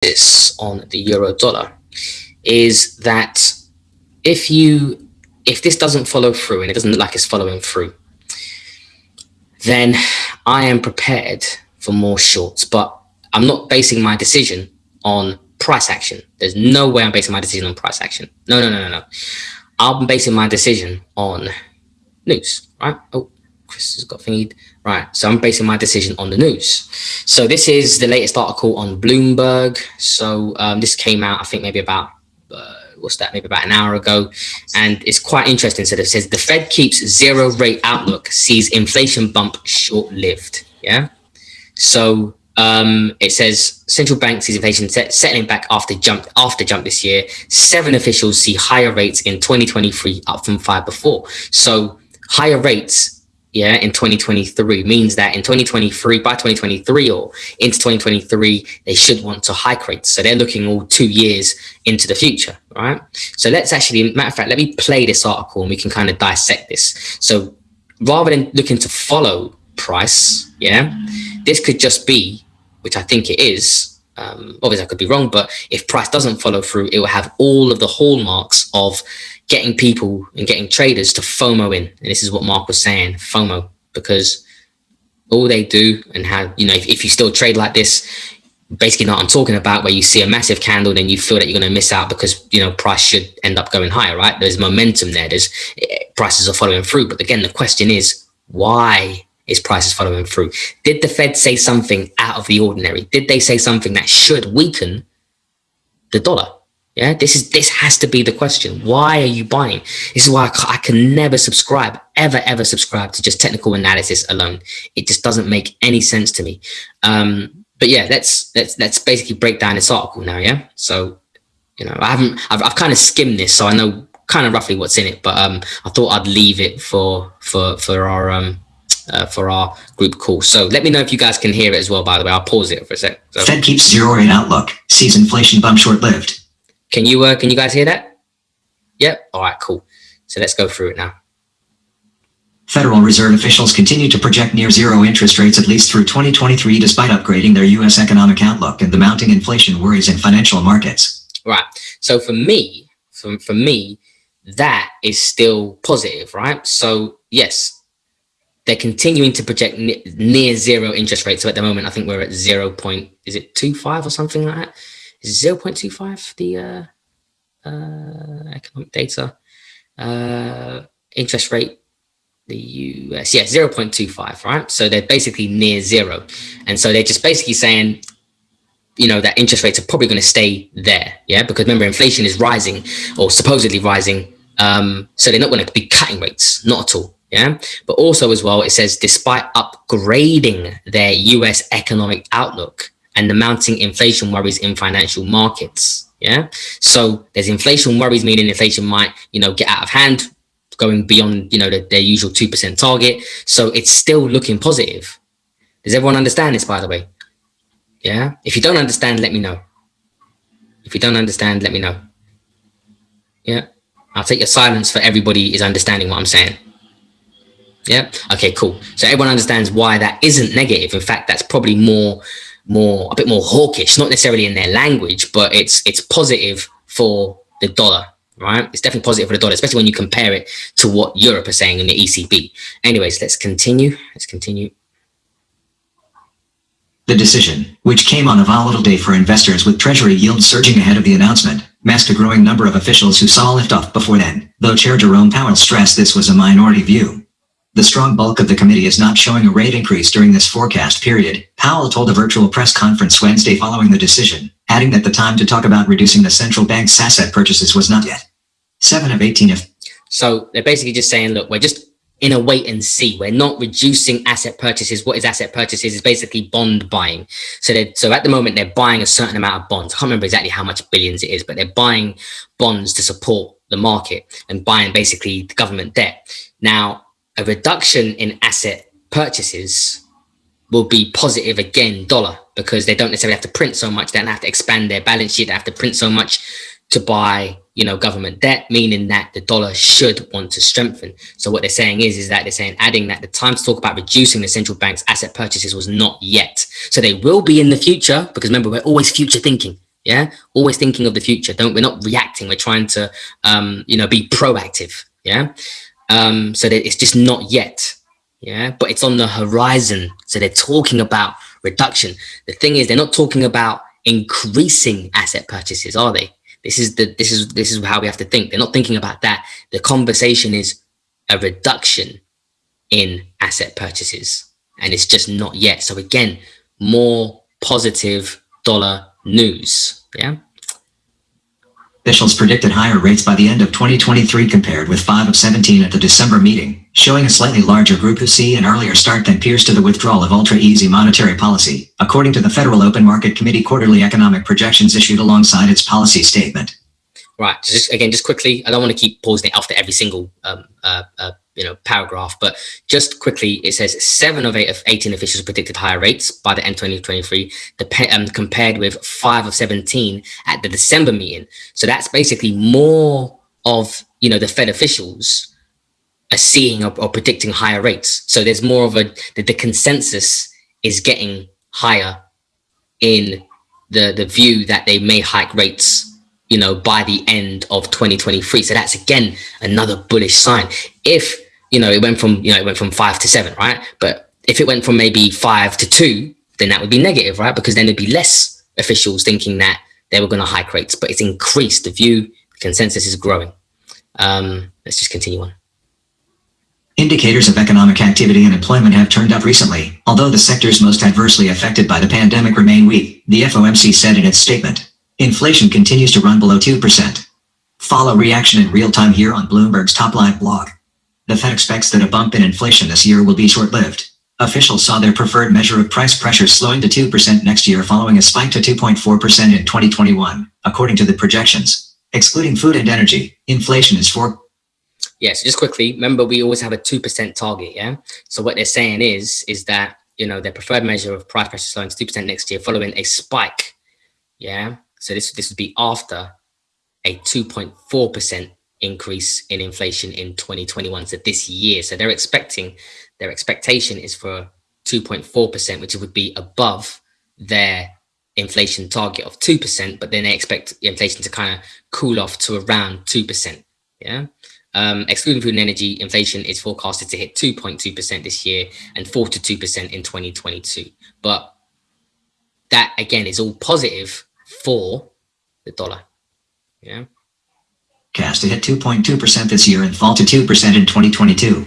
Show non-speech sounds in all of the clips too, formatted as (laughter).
this on the euro dollar is that if you if this doesn't follow through and it doesn't look like it's following through then i am prepared for more shorts but i'm not basing my decision on price action. There's no way i'm basing my decision on price action. No no no no no. I'm basing my decision on news right? Oh chris has got thingied Right, so I'm basing my decision on the news. So this is the latest article on Bloomberg. So um, this came out, I think maybe about, uh, what's that, maybe about an hour ago. And it's quite interesting. So it says the Fed keeps zero rate outlook, sees inflation bump short-lived. Yeah. So um, it says central bank sees inflation set, settling back after jump after jump this year. Seven officials see higher rates in 2023 up from five before. So higher rates yeah, in 2023 means that in 2023, by 2023 or into 2023, they should want to hike rates. So they're looking all two years into the future, right? So let's actually, matter of fact, let me play this article and we can kind of dissect this. So rather than looking to follow price, yeah, this could just be, which I think it is, um, obviously I could be wrong, but if price doesn't follow through, it will have all of the hallmarks of getting people and getting traders to FOMO in. And this is what Mark was saying, FOMO, because all they do and how, you know, if, if you still trade like this, basically not I'm talking about where you see a massive candle, then you feel that you're going to miss out because, you know, price should end up going higher, right? There's momentum there. There's eh, prices are following through. But again, the question is, why is prices following through? Did the Fed say something out of the ordinary? Did they say something that should weaken the dollar? Yeah, this is this has to be the question. Why are you buying? This is why I, I, can never subscribe, ever, ever subscribe to just technical analysis alone. It just doesn't make any sense to me. Um, but yeah, let's let's let's basically break down this article now. Yeah, so you know, I haven't, I've, I've kind of skimmed this, so I know kind of roughly what's in it. But um, I thought I'd leave it for for for our um uh, for our group call. So let me know if you guys can hear it as well. By the way, I'll pause it for a sec. So. Fed keeps zero rate outlook. Sees inflation bump short lived. Can you uh, can you guys hear that? Yep. All right, cool. So let's go through it now. Federal Reserve officials continue to project near zero interest rates at least through 2023 despite upgrading their U.S. economic outlook and the mounting inflation worries in financial markets. Right. So for me, for, for me, that is still positive, right? So yes, they're continuing to project near zero interest rates. So at the moment, I think we're at zero point, is it two five or something like that? Is 0.25 the uh, uh, economic data. Uh, interest rate the US yeah 0.25 right? So they're basically near zero. And so they're just basically saying you know that interest rates are probably going to stay there yeah? Because remember inflation is rising or supposedly rising um, so they're not going to be cutting rates not at all yeah? But also as well it says despite upgrading their US economic outlook and the mounting inflation worries in financial markets. Yeah. So there's inflation worries, meaning inflation might, you know, get out of hand, going beyond, you know, the, their usual 2% target. So it's still looking positive. Does everyone understand this, by the way? Yeah. If you don't understand, let me know. If you don't understand, let me know. Yeah. I'll take your silence for everybody is understanding what I'm saying. Yeah. Okay, cool. So everyone understands why that isn't negative. In fact, that's probably more more a bit more hawkish, not necessarily in their language, but it's it's positive for the dollar, right? It's definitely positive for the dollar, especially when you compare it to what Europe are saying in the ECB. Anyways, let's continue. Let's continue. The decision, which came on a volatile day for investors with Treasury yields surging ahead of the announcement, masked a growing number of officials who saw liftoff before then, though Chair Jerome Powell stressed this was a minority view. The strong bulk of the committee is not showing a rate increase during this forecast period, Powell told a virtual press conference Wednesday following the decision, adding that the time to talk about reducing the central bank's asset purchases was not yet. 7 of 18 of... So they're basically just saying, look, we're just in a wait and see. We're not reducing asset purchases. What is asset purchases is basically bond buying. So they so at the moment they're buying a certain amount of bonds. I can't remember exactly how much billions it is, but they're buying bonds to support the market and buying basically the government debt. Now, a reduction in asset purchases will be positive again dollar because they don't necessarily have to print so much they don't have to expand their balance sheet they have to print so much to buy you know government debt meaning that the dollar should want to strengthen so what they're saying is is that they're saying adding that the time to talk about reducing the central bank's asset purchases was not yet so they will be in the future because remember we're always future thinking Yeah, always thinking of the future. Don't we're not reacting. We're trying to, um, you know, be proactive. Yeah, um, so that it's just not yet. Yeah, but it's on the horizon. So they're talking about reduction. The thing is, they're not talking about increasing asset purchases, are they? This is the this is this is how we have to think. They're not thinking about that. The conversation is a reduction in asset purchases, and it's just not yet. So again, more positive dollar news. Yeah. Officials predicted higher rates by the end of 2023 compared with 5 of 17 at the December meeting, showing a slightly larger group who see an earlier start than peers to the withdrawal of ultra-easy monetary policy, according to the Federal Open Market Committee quarterly economic projections issued alongside its policy statement. Right. Just again, just quickly, I don't want to keep pausing it after every single um, uh, uh, you know paragraph, but just quickly, it says seven of eight of 18 officials predicted higher rates by the end 2023, um, compared with five of 17 at the December meeting. So that's basically more of you know the Fed officials are seeing or, or predicting higher rates. So there's more of a the, the consensus is getting higher in the the view that they may hike rates you know, by the end of 2023. So that's again another bullish sign. If you know it went from you know it went from five to seven, right? But if it went from maybe five to two, then that would be negative, right? Because then there'd be less officials thinking that they were going to hike rates, but it's increased. The view the consensus is growing. Um, let's just continue on. Indicators of economic activity and employment have turned up recently, although the sectors most adversely affected by the pandemic remain weak, the FOMC said in its statement. Inflation continues to run below 2%. Follow reaction in real time here on Bloomberg's TOPLive blog. The Fed expects that a bump in inflation this year will be short-lived. Officials saw their preferred measure of price pressure slowing to 2% next year following a spike to 2.4% in 2021, according to the projections. Excluding food and energy, inflation is 4 Yes, just quickly, remember we always have a 2% target, yeah? So what they're saying is, is that, you know, their preferred measure of price pressure slowing to 2% next year following a spike, yeah? So this, this would be after a 2.4% increase in inflation in 2021. So this year, so they're expecting, their expectation is for 2.4%, which would be above their inflation target of 2%, but then they expect inflation to kind of cool off to around 2%. Yeah. Um, excluding food and energy, inflation is forecasted to hit 2.2% this year and 4 to 2% in 2022. But that again is all positive for the dollar. Yeah. Cast to hit 2.2% this year and fall to 2% in 2022.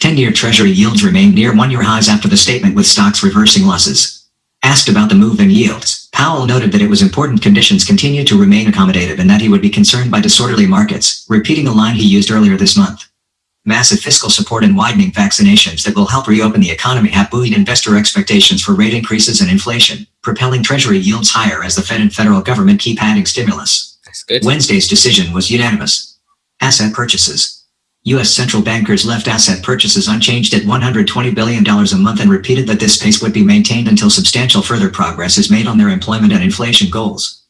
10-year Treasury yields remained near one-year highs after the statement with stocks reversing losses. Asked about the move in yields, Powell noted that it was important conditions continue to remain accommodative and that he would be concerned by disorderly markets, repeating a line he used earlier this month. Massive fiscal support and widening vaccinations that will help reopen the economy have buoyed investor expectations for rate increases and inflation, propelling Treasury yields higher as the Fed and federal government keep adding stimulus. Wednesday's decision was unanimous. Asset purchases. U.S. central bankers left asset purchases unchanged at $120 billion a month and repeated that this pace would be maintained until substantial further progress is made on their employment and inflation goals.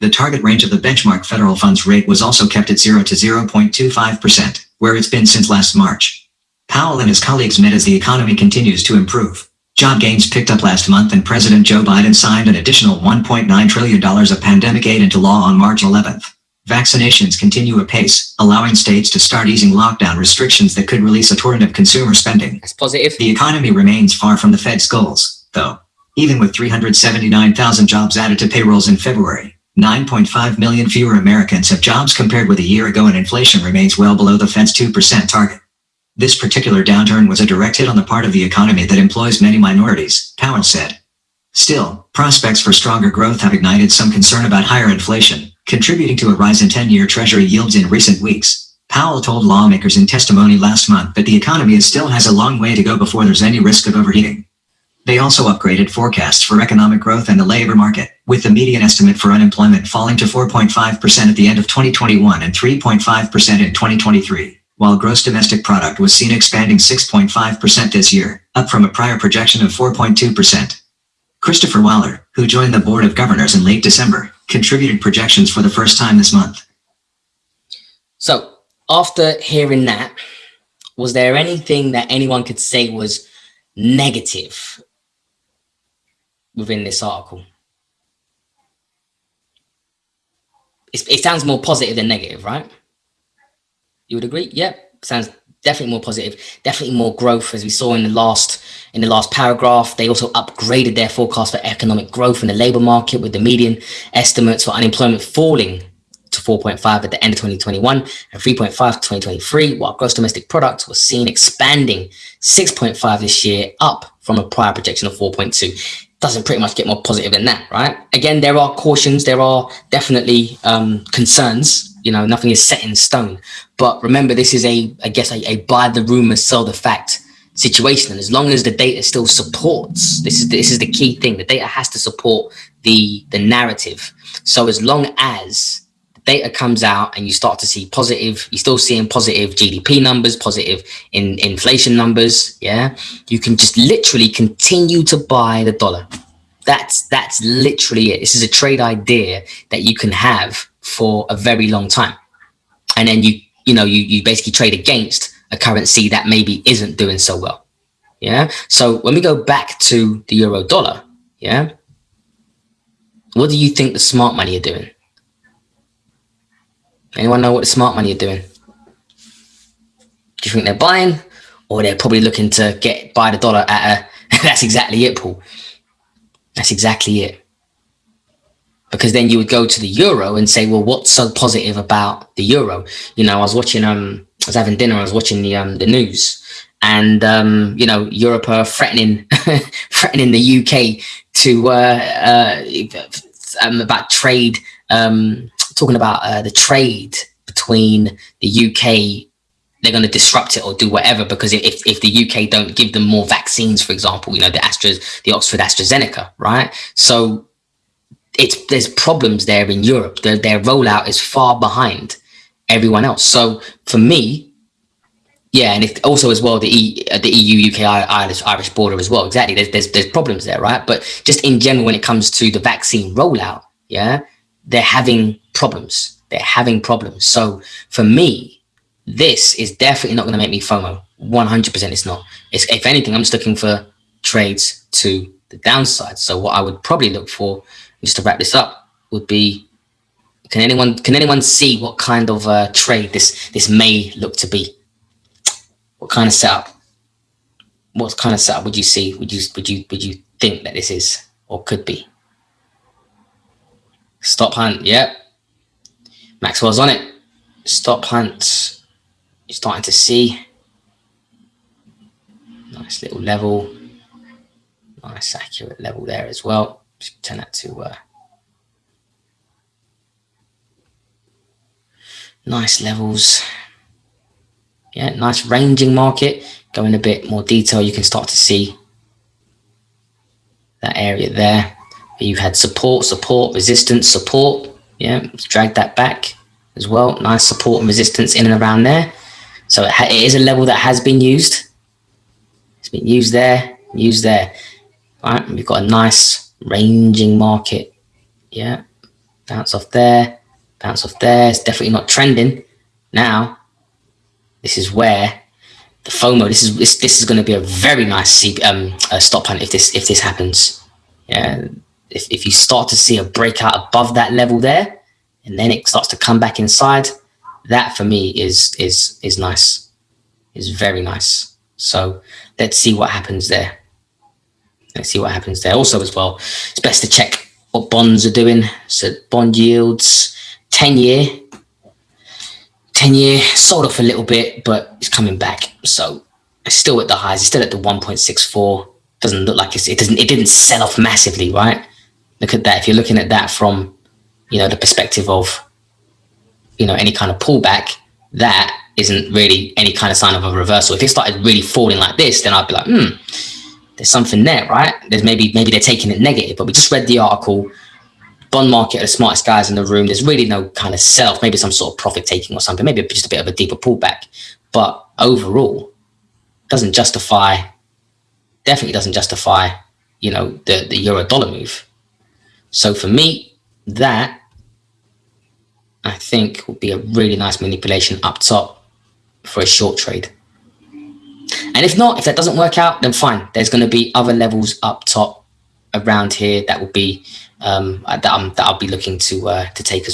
The target range of the benchmark federal funds rate was also kept at 0 to 0.25%, where it's been since last March. Powell and his colleagues met as the economy continues to improve. Job gains picked up last month and President Joe Biden signed an additional $1.9 trillion of pandemic aid into law on March 11th. Vaccinations continue apace, allowing states to start easing lockdown restrictions that could release a torrent of consumer spending. That's positive. The economy remains far from the Fed's goals, though. Even with 379,000 jobs added to payrolls in February, 9.5 million fewer Americans have jobs compared with a year ago and inflation remains well below the Fed's 2% target. This particular downturn was a direct hit on the part of the economy that employs many minorities, Powell said. Still, prospects for stronger growth have ignited some concern about higher inflation, contributing to a rise in 10-year Treasury yields in recent weeks. Powell told lawmakers in testimony last month that the economy still has a long way to go before there's any risk of overheating. They also upgraded forecasts for economic growth and the labor market, with the median estimate for unemployment falling to 4.5% at the end of 2021 and 3.5% in 2023, while gross domestic product was seen expanding 6.5% this year, up from a prior projection of 4.2%. Christopher Waller, who joined the Board of Governors in late December, contributed projections for the first time this month. So, after hearing that, was there anything that anyone could say was negative within this article? it sounds more positive than negative, right? You would agree? Yep. Sounds definitely more positive, definitely more growth as we saw in the last in the last paragraph. They also upgraded their forecast for economic growth in the labor market with the median estimates for unemployment falling to 4.5 at the end of 2021 and 3.5 to 2023, while gross domestic product was seen expanding 6.5 this year, up from a prior projection of 4.2. Doesn't pretty much get more positive than that, right? Again, there are cautions, there are definitely um, concerns you know, nothing is set in stone. But remember, this is a, I guess, a, a buy the rumor, sell the fact situation. And as long as the data still supports, this is this is the key thing. The data has to support the the narrative. So as long as the data comes out and you start to see positive, you're still seeing positive GDP numbers, positive in inflation numbers. Yeah, you can just literally continue to buy the dollar. That's that's literally it. This is a trade idea that you can have for a very long time. And then you, you know, you, you basically trade against a currency that maybe isn't doing so well. Yeah. So when we go back to the euro dollar, yeah, what do you think the smart money are doing? Anyone know what the smart money are doing? Do you think they're buying or they're probably looking to get buy the dollar at a, (laughs) that's exactly it, Paul. That's exactly it because then you would go to the euro and say, well, what's so positive about the euro? You know, I was watching, um, I was having dinner, I was watching the um, the news, and um, you know, Europe are threatening (laughs) threatening the UK to uh, uh, um, about trade, um, talking about uh, the trade between the UK. They're going to disrupt it or do whatever because if, if the UK don't give them more vaccines, for example, you know, the Astras, the Oxford AstraZeneca, right? So it's there's problems there in Europe. Their, their rollout is far behind everyone else. So for me, yeah, and it also as well the e, uh, the EU UK Irish Irish border as well. Exactly, there's there's there's problems there, right? But just in general, when it comes to the vaccine rollout, yeah, they're having problems. They're having problems. So for me, this is definitely not going to make me FOMO. 100% it's not. It's, if anything, I'm just looking for trades to the downside. So what I would probably look for just to wrap this up, would be can anyone can anyone see what kind of uh, trade this this may look to be? What kind of setup? What kind of setup would you see? Would you would you would you think that this is or could be? Stop hunt. Yep. Maxwell's on it. Stop hunt. You're starting to see. Nice little level. Nice accurate level there as well turn that to uh, nice levels. Yeah, nice ranging market. Go in a bit more detail, you can start to see that area there. You had support, support, resistance, support. Yeah, drag that back as well. Nice support and resistance in and around there. So it, it is a level that has been used. It's been used there, used there. All right, we've got a nice ranging market. Yeah, bounce off there, bounce off there. It's definitely not trending. Now, this is where the FOMO. This is this this is going to be a very nice C, um uh, stop hunt if this if this happens. Yeah, if if you start to see a breakout above that level there, and then it starts to come back inside, that for me is is is nice, is very nice. So let's see what happens there. Let's see what happens there. Also, as well, it's best to check what bonds are doing. So bond yields, 10 year, 10 year sold off a little bit, but it's coming back. So it's still at the highs. It's still at the 1.64. Doesn't look like it's, it doesn't, it didn't sell off massively, right? Look at that. If you're looking at that from, you know, the perspective of, you know, any kind of pullback, that isn't really any kind of sign of a reversal. If it started really falling like this, then I'd be like, hmm, there's something there, right? There's maybe maybe they're taking it negative, but we just read the article. Bond market are the smartest guys in the room. There's really no kind of self, maybe some sort of profit taking or something, maybe just a bit of a deeper pullback. But overall, doesn't justify, definitely doesn't justify, you know, the, the euro dollar move. So for me, that I think would be a really nice manipulation up top for a short trade. And if not, if that doesn't work out, then fine. There's going to be other levels up top around here that will be um, that, I'm, that I'll be looking to uh, to take as well.